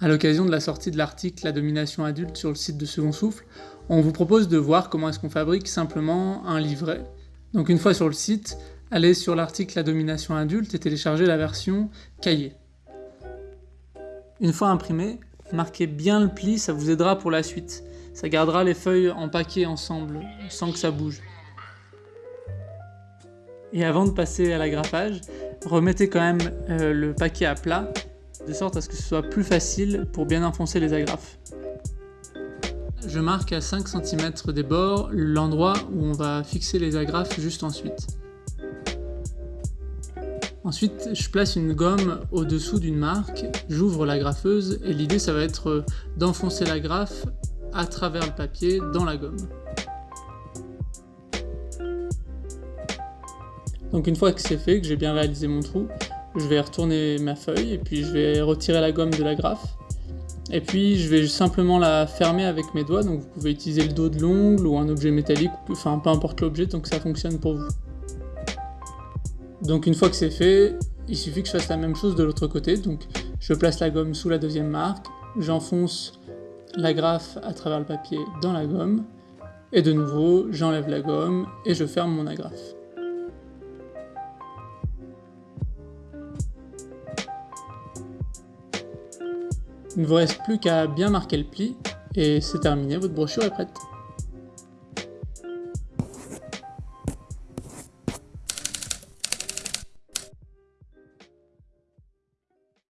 À l'occasion de la sortie de l'article La domination adulte sur le site de Second Souffle, on vous propose de voir comment est-ce qu'on fabrique simplement un livret. Donc une fois sur le site, allez sur l'article La domination adulte et téléchargez la version cahier. Une fois imprimé, marquez bien le pli, ça vous aidera pour la suite. Ça gardera les feuilles empaquées ensemble, sans que ça bouge. Et avant de passer à l'agrafage, remettez quand même euh, le paquet à plat de sorte à ce que ce soit plus facile pour bien enfoncer les agrafes. Je marque à 5 cm des bords l'endroit où on va fixer les agrafes juste ensuite. Ensuite, je place une gomme au-dessous d'une marque, j'ouvre la graffeuse et l'idée ça va être d'enfoncer la graffe à travers le papier dans la gomme. Donc une fois que c'est fait, que j'ai bien réalisé mon trou, je vais retourner ma feuille et puis je vais retirer la gomme de la graffe. Et puis je vais simplement la fermer avec mes doigts, donc vous pouvez utiliser le dos de l'ongle ou un objet métallique, enfin peu importe l'objet, donc ça fonctionne pour vous. Donc une fois que c'est fait, il suffit que je fasse la même chose de l'autre côté, donc je place la gomme sous la deuxième marque, j'enfonce la à travers le papier dans la gomme, et de nouveau j'enlève la gomme et je ferme mon agrafe. Il ne vous reste plus qu'à bien marquer le pli, et c'est terminé, votre brochure est prête.